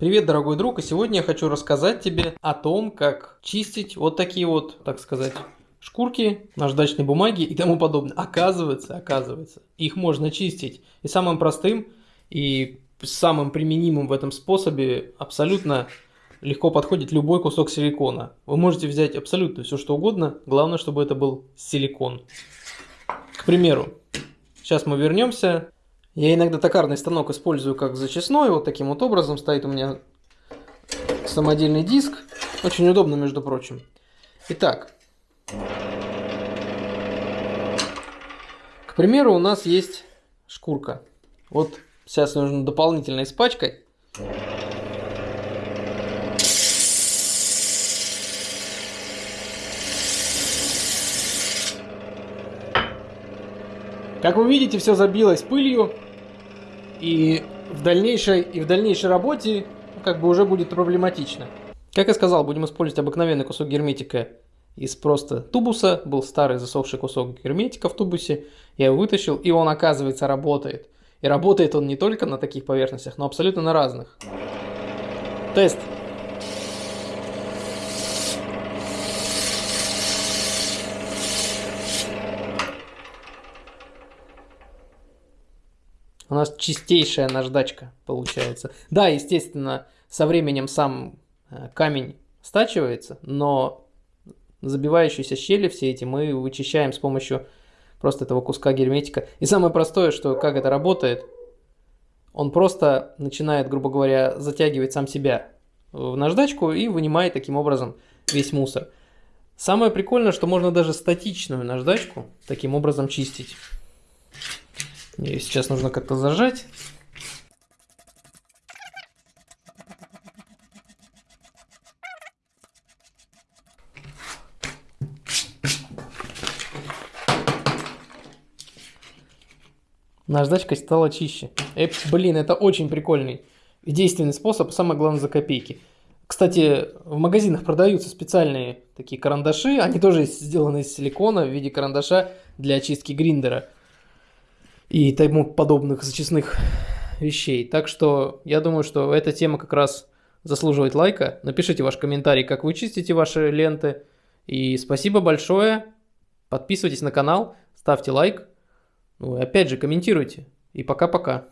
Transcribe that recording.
Привет, дорогой друг, и сегодня я хочу рассказать тебе о том, как чистить вот такие вот, так сказать, шкурки наждачной бумаги и тому подобное. Оказывается, оказывается, их можно чистить и самым простым, и самым применимым в этом способе абсолютно легко подходит любой кусок силикона. Вы можете взять абсолютно все что угодно, главное, чтобы это был силикон. К примеру, сейчас мы вернемся я иногда токарный станок использую как зачистной, вот таким вот образом стоит у меня самодельный диск. Очень удобно, между прочим. Итак, к примеру, у нас есть шкурка. Вот сейчас нужно дополнительно испачкать. Как вы видите, все забилось пылью. И в дальнейшей, и в дальнейшей работе как бы уже будет проблематично. Как я сказал, будем использовать обыкновенный кусок герметика из просто тубуса. Был старый засохший кусок герметика в тубусе. Я его вытащил, и он, оказывается, работает. И работает он не только на таких поверхностях, но абсолютно на разных. Тест. У нас чистейшая наждачка получается. Да, естественно, со временем сам э, камень стачивается, но забивающиеся щели все эти мы вычищаем с помощью просто этого куска герметика. И самое простое, что как это работает, он просто начинает, грубо говоря, затягивать сам себя в наждачку и вынимает таким образом весь мусор. Самое прикольное, что можно даже статичную наждачку таким образом чистить. Ее сейчас нужно как-то зажать. Наждачка стала чище. Э, блин, это очень прикольный и действенный способ, самое главное за копейки. Кстати, в магазинах продаются специальные такие карандаши, они тоже сделаны из силикона в виде карандаша для очистки гриндера и тому подобных зачистных вещей. Так что я думаю, что эта тема как раз заслуживает лайка. Напишите ваш комментарий, как вы чистите ваши ленты. И спасибо большое. Подписывайтесь на канал, ставьте лайк. Ну и опять же комментируйте. И пока-пока.